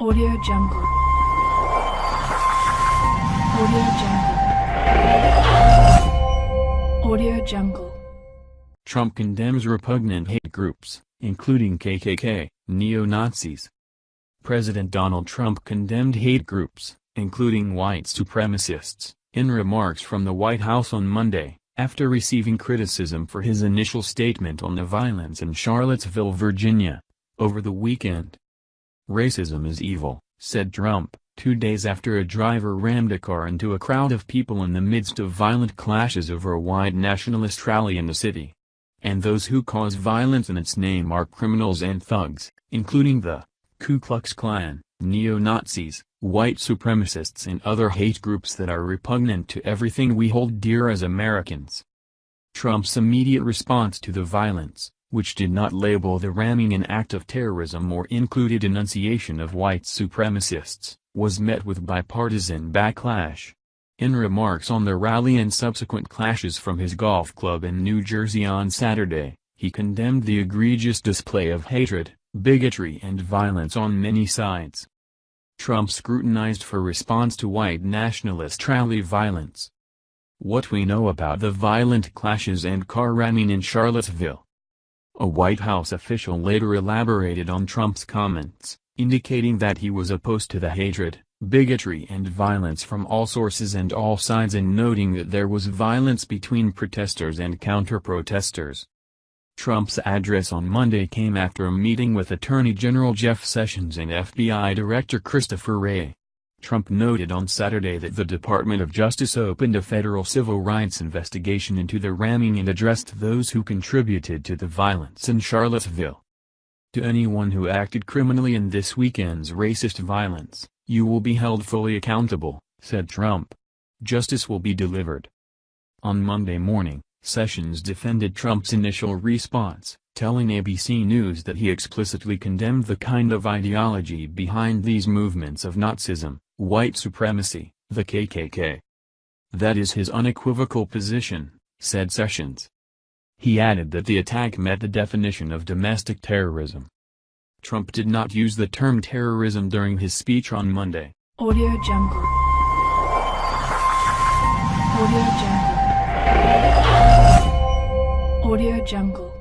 Audio Jungle. Audio Jungle. Audio Jungle. Trump condemns repugnant hate groups, including KKK, neo-Nazis. President Donald Trump condemned hate groups, including white supremacists, in remarks from the White House on Monday, after receiving criticism for his initial statement on the violence in Charlottesville, Virginia, over the weekend. Racism is evil, said Trump, two days after a driver rammed a car into a crowd of people in the midst of violent clashes over a white nationalist rally in the city. And those who cause violence in its name are criminals and thugs, including the Ku Klux Klan, neo-Nazis, white supremacists and other hate groups that are repugnant to everything we hold dear as Americans. Trump's immediate response to the violence, which did not label the ramming an act of terrorism or included denunciation of white supremacists, was met with bipartisan backlash. In remarks on the rally and subsequent clashes from his golf club in New Jersey on Saturday, he condemned the egregious display of hatred, bigotry and violence on many sides. Trump scrutinized for response to white nationalist rally violence. What we know about the violent clashes and car ramming in Charlottesville. A White House official later elaborated on Trump's comments, indicating that he was opposed to the hatred, bigotry and violence from all sources and all sides and noting that there was violence between protesters and counter-protesters. Trump's address on Monday came after a meeting with Attorney General Jeff Sessions and FBI Director Christopher Wray. Trump noted on Saturday that the Department of Justice opened a federal civil rights investigation into the ramming and addressed those who contributed to the violence in Charlottesville. To anyone who acted criminally in this weekend's racist violence, you will be held fully accountable, said Trump. Justice will be delivered. On Monday morning, Sessions defended Trump's initial response, telling ABC News that he explicitly condemned the kind of ideology behind these movements of Nazism, white supremacy, the KKK. That is his unequivocal position, said Sessions. He added that the attack met the definition of domestic terrorism. Trump did not use the term terrorism during his speech on Monday. Audio Jungle. Audio Jungle. Audio Jungle.